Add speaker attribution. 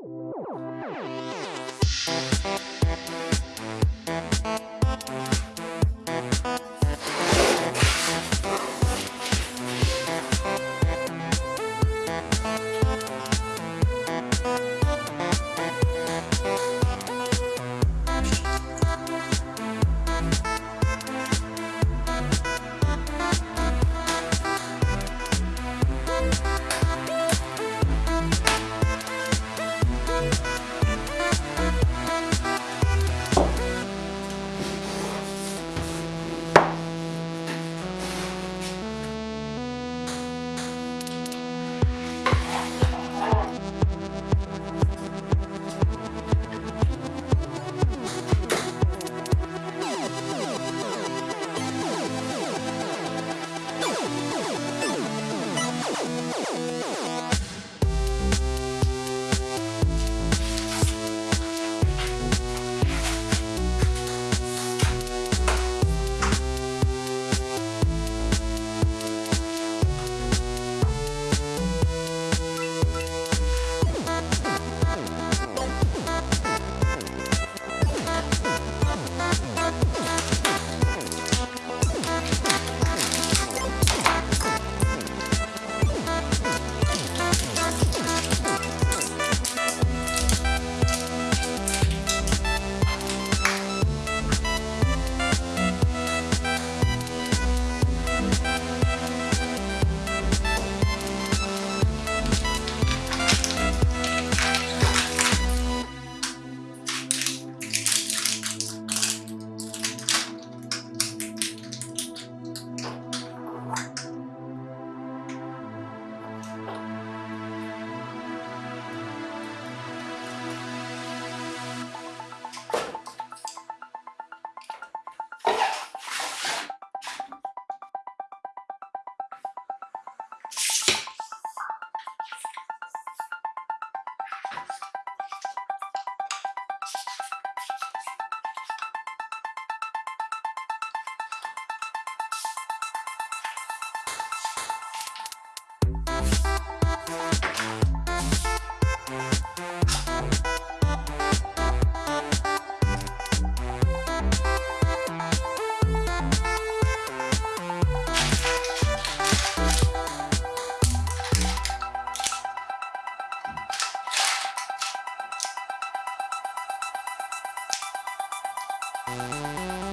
Speaker 1: Thank you.
Speaker 2: Música